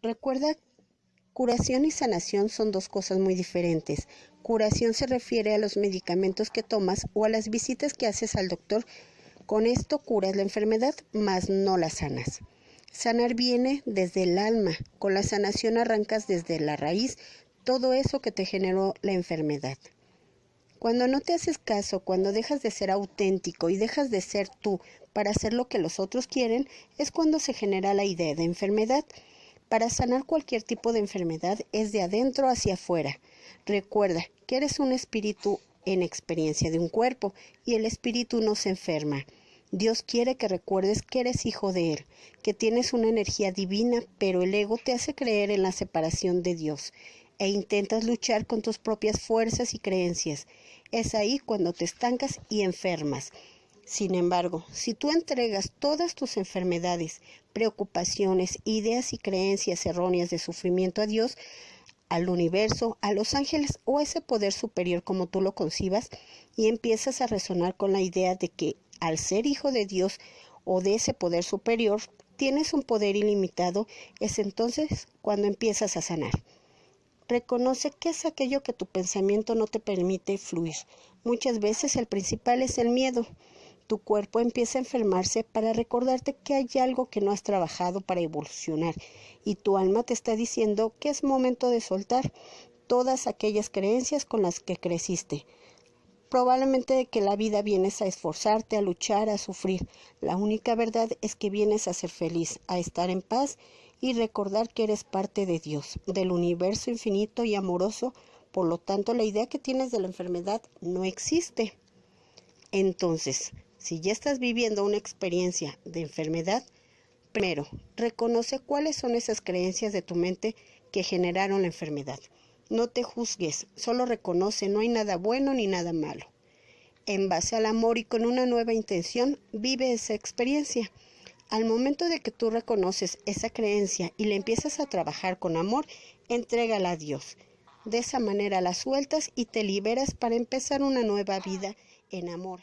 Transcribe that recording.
Recuerda, curación y sanación son dos cosas muy diferentes. Curación se refiere a los medicamentos que tomas o a las visitas que haces al doctor. Con esto curas la enfermedad, mas no la sanas. Sanar viene desde el alma. Con la sanación arrancas desde la raíz todo eso que te generó la enfermedad. Cuando no te haces caso, cuando dejas de ser auténtico y dejas de ser tú para hacer lo que los otros quieren, es cuando se genera la idea de enfermedad. Para sanar cualquier tipo de enfermedad es de adentro hacia afuera. Recuerda que eres un espíritu en experiencia de un cuerpo y el espíritu no se enferma. Dios quiere que recuerdes que eres hijo de Él, que tienes una energía divina, pero el ego te hace creer en la separación de Dios e intentas luchar con tus propias fuerzas y creencias. Es ahí cuando te estancas y enfermas. Sin embargo, si tú entregas todas tus enfermedades, preocupaciones, ideas y creencias erróneas de sufrimiento a Dios, al universo, a los ángeles o a ese poder superior como tú lo concibas, y empiezas a resonar con la idea de que al ser hijo de Dios o de ese poder superior, tienes un poder ilimitado, es entonces cuando empiezas a sanar. Reconoce qué es aquello que tu pensamiento no te permite fluir. Muchas veces el principal es el miedo. Tu cuerpo empieza a enfermarse para recordarte que hay algo que no has trabajado para evolucionar y tu alma te está diciendo que es momento de soltar todas aquellas creencias con las que creciste. Probablemente de que la vida vienes a esforzarte, a luchar, a sufrir. La única verdad es que vienes a ser feliz, a estar en paz y recordar que eres parte de Dios, del universo infinito y amoroso, por lo tanto la idea que tienes de la enfermedad no existe. Entonces, si ya estás viviendo una experiencia de enfermedad, primero, reconoce cuáles son esas creencias de tu mente que generaron la enfermedad. No te juzgues, solo reconoce, no hay nada bueno ni nada malo. En base al amor y con una nueva intención, vive esa experiencia. Al momento de que tú reconoces esa creencia y la empiezas a trabajar con amor, entrégala a Dios. De esa manera la sueltas y te liberas para empezar una nueva vida en amor.